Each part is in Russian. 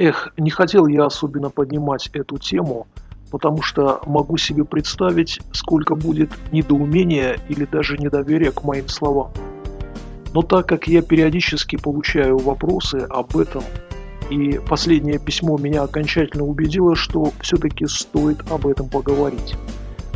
Эх, не хотел я особенно поднимать эту тему, потому что могу себе представить, сколько будет недоумения или даже недоверия к моим словам. Но так как я периодически получаю вопросы об этом, и последнее письмо меня окончательно убедило, что все-таки стоит об этом поговорить.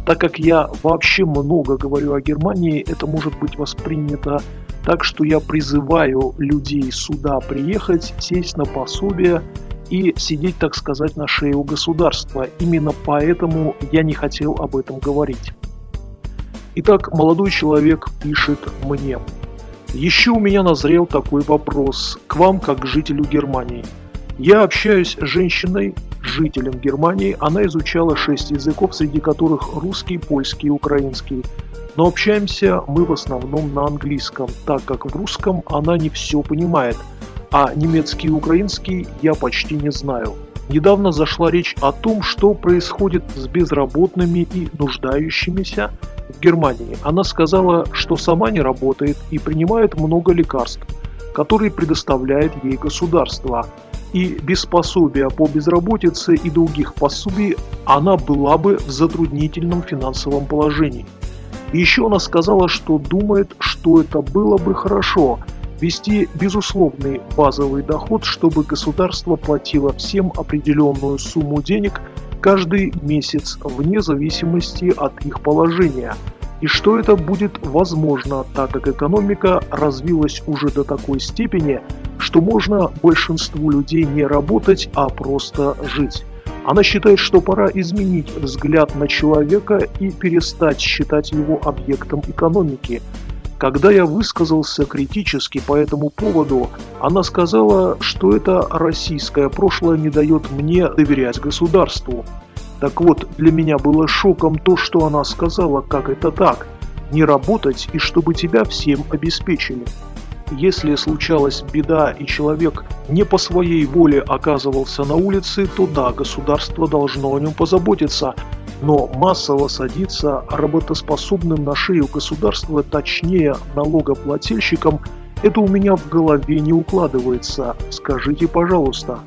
Так как я вообще много говорю о Германии, это может быть воспринято так, что я призываю людей сюда приехать, сесть на пособие и сидеть, так сказать, на шее у государства. Именно поэтому я не хотел об этом говорить. Итак, молодой человек пишет мне. Еще у меня назрел такой вопрос к вам, как к жителю Германии. Я общаюсь с женщиной, жителем Германии. Она изучала шесть языков, среди которых русский, польский и украинский. Но общаемся мы в основном на английском, так как в русском она не все понимает – а немецкий и украинский я почти не знаю. Недавно зашла речь о том, что происходит с безработными и нуждающимися в Германии. Она сказала, что сама не работает и принимает много лекарств, которые предоставляет ей государство. И без пособия по безработице и других пособий она была бы в затруднительном финансовом положении. еще она сказала, что думает, что это было бы хорошо – ввести безусловный базовый доход, чтобы государство платило всем определенную сумму денег каждый месяц вне зависимости от их положения, и что это будет возможно, так как экономика развилась уже до такой степени, что можно большинству людей не работать, а просто жить. Она считает, что пора изменить взгляд на человека и перестать считать его объектом экономики – когда я высказался критически по этому поводу, она сказала, что это российское прошлое не дает мне доверять государству. Так вот, для меня было шоком то, что она сказала, как это так, не работать и чтобы тебя всем обеспечили. Если случалась беда и человек не по своей воле оказывался на улице, то да, государство должно о нем позаботиться, но массово садиться работоспособным на шею государства, точнее налогоплательщикам, это у меня в голове не укладывается. Скажите, пожалуйста,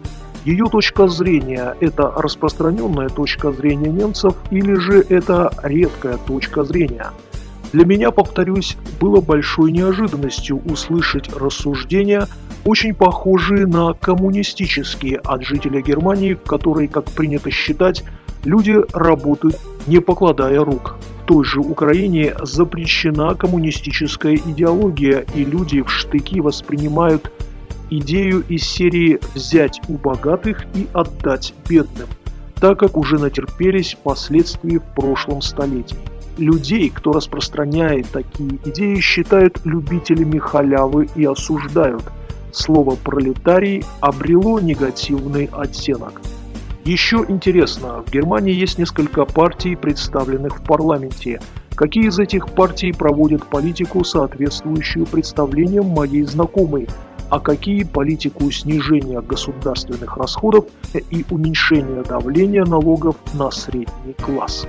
ее точка зрения – это распространенная точка зрения немцев или же это редкая точка зрения? Для меня, повторюсь, было большой неожиданностью услышать рассуждения, очень похожие на коммунистические от жителя Германии, в как принято считать, Люди работают, не покладая рук. В той же Украине запрещена коммунистическая идеология, и люди в штыки воспринимают идею из серии «взять у богатых и отдать бедным», так как уже натерпелись последствий в прошлом столетии. Людей, кто распространяет такие идеи, считают любителями халявы и осуждают. Слово «пролетарий» обрело негативный оттенок. Еще интересно, в Германии есть несколько партий, представленных в парламенте. Какие из этих партий проводят политику, соответствующую представлениям моей знакомой, а какие политику снижения государственных расходов и уменьшения давления налогов на средний класс.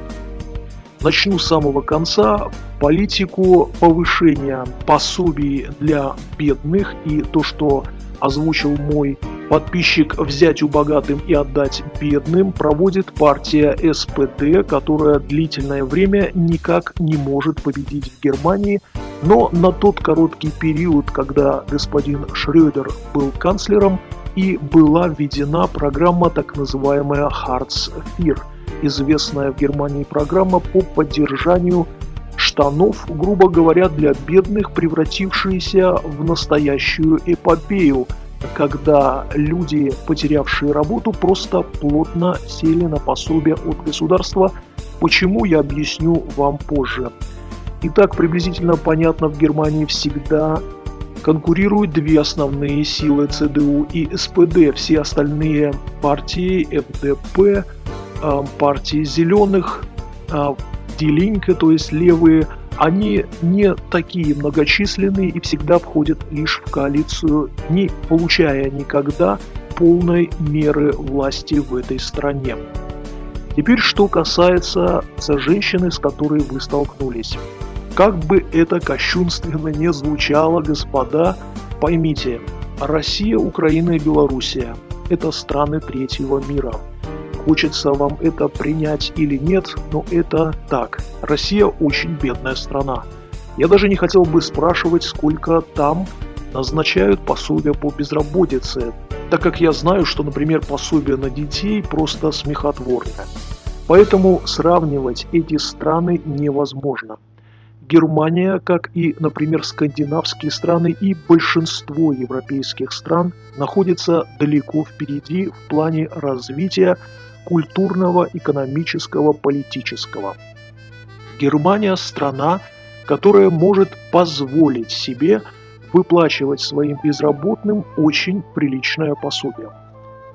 Начну с самого конца. Политику повышения пособий для бедных и то, что озвучил мой подписчик «Взять у богатым и отдать бедным» проводит партия СПД, которая длительное время никак не может победить в Германии, но на тот короткий период, когда господин Шрёдер был канцлером, и была введена программа так называемая IV, известная в Германии программа по поддержанию штанов, грубо говоря, для бедных, превратившиеся в настоящую эпопею – когда люди, потерявшие работу, просто плотно сели на пособие от государства. Почему, я объясню вам позже. Итак, приблизительно понятно, в Германии всегда конкурируют две основные силы ЦДУ и СПД. Все остальные партии, ФДП, а, партии зеленых, а, Делинка, то есть левые, они не такие многочисленные и всегда входят лишь в коалицию, не получая никогда полной меры власти в этой стране. Теперь что касается женщины, с которой вы столкнулись. Как бы это кощунственно не звучало, господа, поймите, Россия, Украина и Белоруссия – это страны третьего мира. Хочется вам это принять или нет, но это так. Россия очень бедная страна. Я даже не хотел бы спрашивать, сколько там назначают пособия по безработице, так как я знаю, что, например, пособие на детей просто смехотворное. Поэтому сравнивать эти страны невозможно. Германия, как и, например, скандинавские страны и большинство европейских стран, находится далеко впереди в плане развития культурного, экономического, политического. Германия – страна, которая может позволить себе выплачивать своим безработным очень приличное пособие.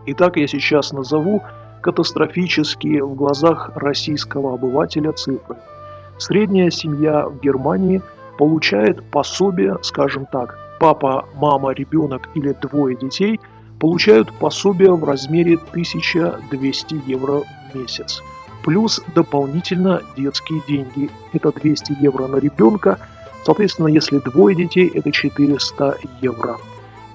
Итак, я сейчас назову катастрофические в глазах российского обывателя цифры. Средняя семья в Германии получает пособие, скажем так, папа, мама, ребенок или двое детей получают пособие в размере 1200 евро в месяц. Плюс дополнительно детские деньги. Это 200 евро на ребенка. Соответственно, если двое детей, это 400 евро.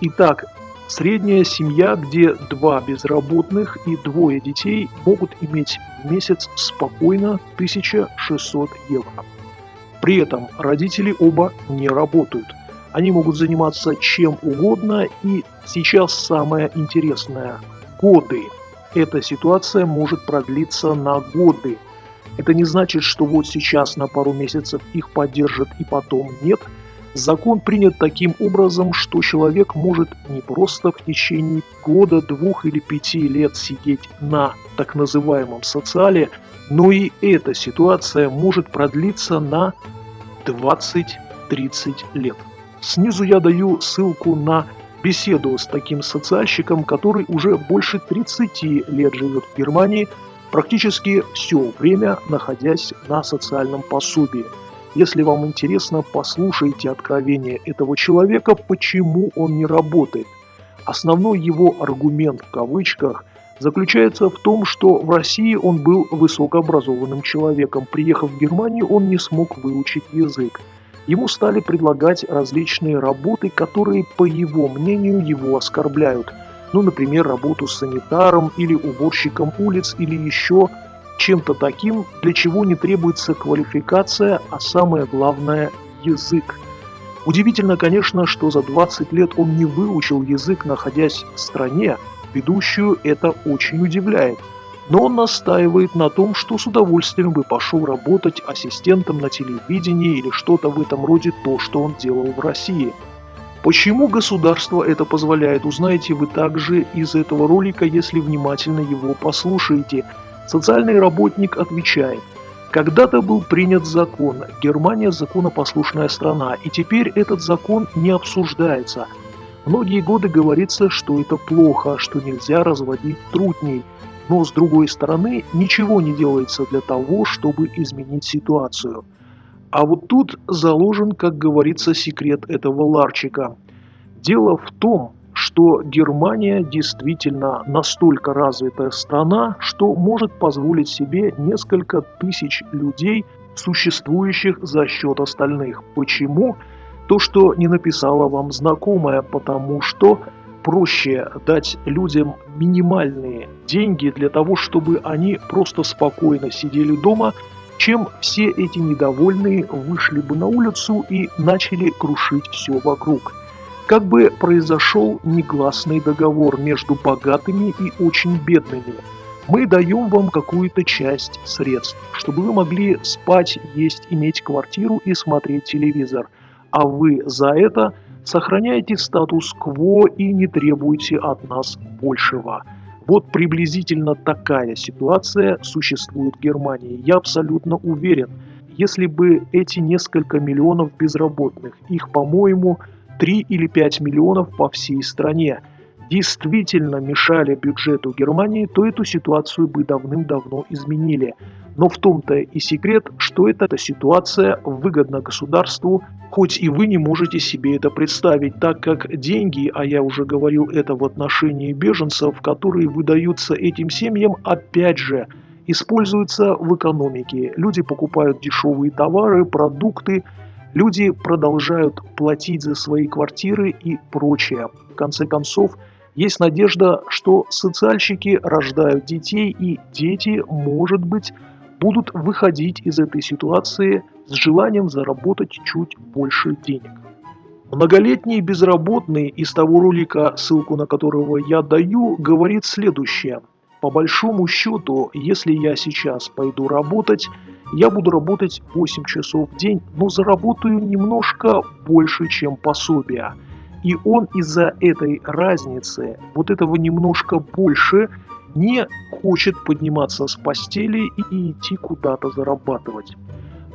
Итак, Средняя семья, где два безработных и двое детей могут иметь в месяц спокойно 1600 евро. При этом родители оба не работают. Они могут заниматься чем угодно и сейчас самое интересное – годы. Эта ситуация может продлиться на годы. Это не значит, что вот сейчас на пару месяцев их поддержат и потом нет – Закон принят таким образом, что человек может не просто в течение года, двух или пяти лет сидеть на так называемом социале, но и эта ситуация может продлиться на 20-30 лет. Снизу я даю ссылку на беседу с таким социальщиком, который уже больше 30 лет живет в Германии, практически все время находясь на социальном пособии – если вам интересно, послушайте откровение этого человека, почему он не работает. Основной его аргумент в кавычках заключается в том, что в России он был высокообразованным человеком. Приехав в Германию, он не смог выучить язык. Ему стали предлагать различные работы, которые, по его мнению, его оскорбляют. Ну, например, работу с санитаром или уборщиком улиц или еще чем-то таким, для чего не требуется квалификация, а самое главное – язык. Удивительно, конечно, что за 20 лет он не выучил язык, находясь в стране, ведущую это очень удивляет. Но он настаивает на том, что с удовольствием бы пошел работать ассистентом на телевидении или что-то в этом роде то, что он делал в России. Почему государство это позволяет, узнаете вы также из этого ролика, если внимательно его послушаете – Социальный работник отвечает, когда-то был принят закон, Германия законопослушная страна, и теперь этот закон не обсуждается. Многие годы говорится, что это плохо, что нельзя разводить трудней, но с другой стороны ничего не делается для того, чтобы изменить ситуацию. А вот тут заложен, как говорится, секрет этого ларчика. Дело в том, что Германия действительно настолько развитая страна, что может позволить себе несколько тысяч людей, существующих за счет остальных. Почему? То, что не написала вам знакомая, потому что проще дать людям минимальные деньги для того, чтобы они просто спокойно сидели дома, чем все эти недовольные вышли бы на улицу и начали крушить все вокруг как бы произошел негласный договор между богатыми и очень бедными. Мы даем вам какую-то часть средств, чтобы вы могли спать, есть, иметь квартиру и смотреть телевизор. А вы за это сохраняете статус-кво и не требуете от нас большего. Вот приблизительно такая ситуация существует в Германии. Я абсолютно уверен, если бы эти несколько миллионов безработных, их, по-моему, 3 или 5 миллионов по всей стране, действительно мешали бюджету Германии, то эту ситуацию бы давным-давно изменили. Но в том-то и секрет, что эта ситуация выгодна государству, хоть и вы не можете себе это представить, так как деньги, а я уже говорил это в отношении беженцев, которые выдаются этим семьям, опять же, используются в экономике. Люди покупают дешевые товары, продукты, Люди продолжают платить за свои квартиры и прочее. В конце концов, Есть надежда, что социальщики рождают детей, и дети, может быть, будут выходить из этой ситуации с желанием заработать чуть больше денег. Многолетний безработный из того ролика, ссылку на которого я даю, говорит следующее. По большому счету, если я сейчас пойду работать, я буду работать 8 часов в день, но заработаю немножко больше, чем пособие. И он из-за этой разницы, вот этого немножко больше, не хочет подниматься с постели и идти куда-то зарабатывать.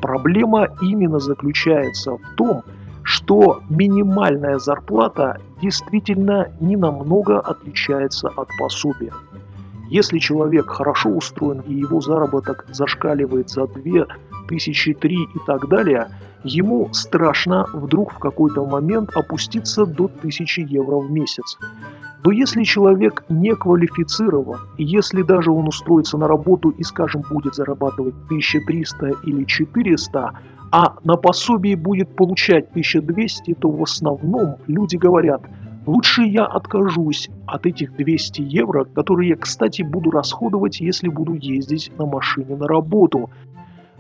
Проблема именно заключается в том, что минимальная зарплата действительно не намного отличается от пособия. Если человек хорошо устроен и его заработок зашкаливает за 2 тысячи, 3 и так далее, ему страшно вдруг в какой-то момент опуститься до 1000 евро в месяц. Но если человек не квалифицирован, и если даже он устроится на работу и, скажем, будет зарабатывать 1300 или 400, а на пособии будет получать 1200, то в основном люди говорят, лучше я откажусь от этих 200 евро, которые я, кстати, буду расходовать, если буду ездить на машине на работу.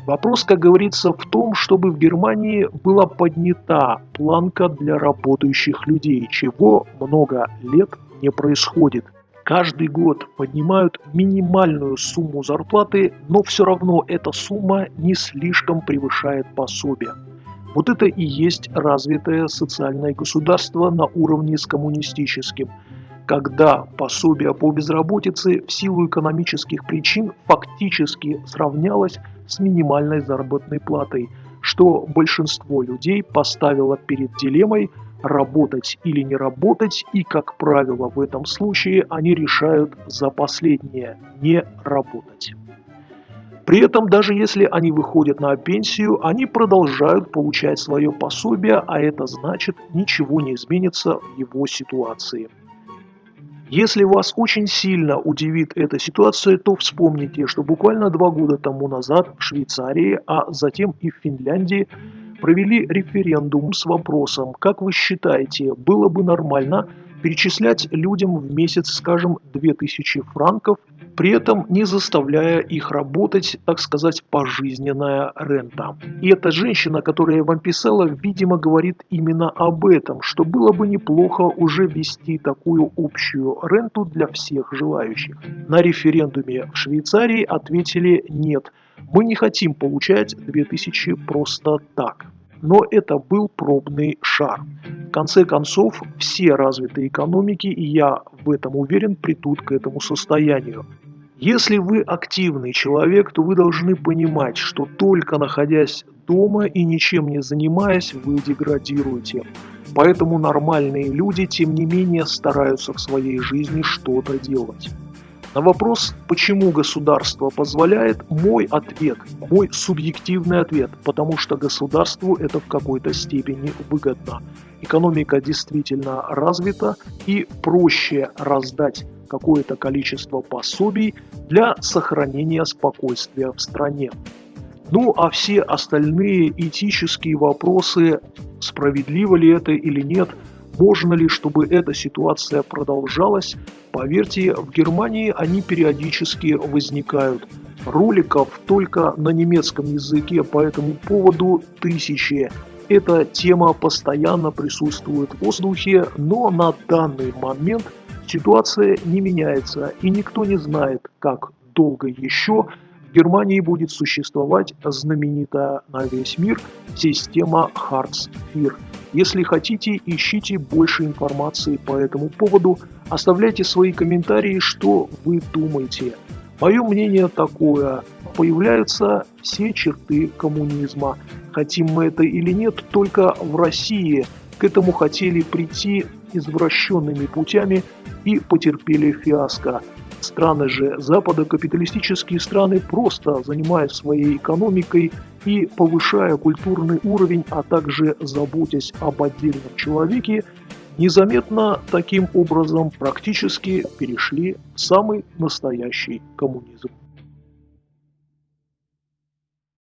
Вопрос, как говорится, в том, чтобы в Германии была поднята планка для работающих людей, чего много лет не происходит. Каждый год поднимают минимальную сумму зарплаты, но все равно эта сумма не слишком превышает пособие. Вот это и есть развитое социальное государство на уровне с коммунистическим, когда пособие по безработице в силу экономических причин фактически сравнялось с минимальной заработной платой, что большинство людей поставило перед дилеммой – работать или не работать, и, как правило, в этом случае они решают за последнее – не работать. При этом, даже если они выходят на пенсию, они продолжают получать свое пособие, а это значит, ничего не изменится в его ситуации. Если вас очень сильно удивит эта ситуация, то вспомните, что буквально два года тому назад в Швейцарии, а затем и в Финляндии провели референдум с вопросом, как вы считаете, было бы нормально перечислять людям в месяц, скажем, 2000 франков, при этом не заставляя их работать, так сказать, пожизненная рента. И эта женщина, которая вам писала, видимо, говорит именно об этом, что было бы неплохо уже ввести такую общую ренту для всех желающих. На референдуме в Швейцарии ответили «нет». Мы не хотим получать 2000 просто так. Но это был пробный шар. В конце концов, все развитые экономики, и я в этом уверен, придут к этому состоянию. Если вы активный человек, то вы должны понимать, что только находясь дома и ничем не занимаясь, вы деградируете. Поэтому нормальные люди, тем не менее, стараются в своей жизни что-то делать. На вопрос, почему государство позволяет, мой ответ, мой субъективный ответ, потому что государству это в какой-то степени выгодно. Экономика действительно развита и проще раздать какое-то количество пособий для сохранения спокойствия в стране. Ну а все остальные этические вопросы, справедливо ли это или нет – можно ли, чтобы эта ситуация продолжалась? Поверьте, в Германии они периодически возникают. Роликов только на немецком языке по этому поводу тысячи. Эта тема постоянно присутствует в воздухе, но на данный момент ситуация не меняется и никто не знает, как долго еще в Германии будет существовать знаменитая на весь мир система Hartz-IV. Если хотите, ищите больше информации по этому поводу, оставляйте свои комментарии, что вы думаете. Мое мнение такое. Появляются все черты коммунизма. Хотим мы это или нет, только в России к этому хотели прийти извращенными путями и потерпели фиаско. Страны же Запада, капиталистические страны, просто занимаясь своей экономикой и повышая культурный уровень, а также заботясь об отдельном человеке, незаметно таким образом практически перешли в самый настоящий коммунизм.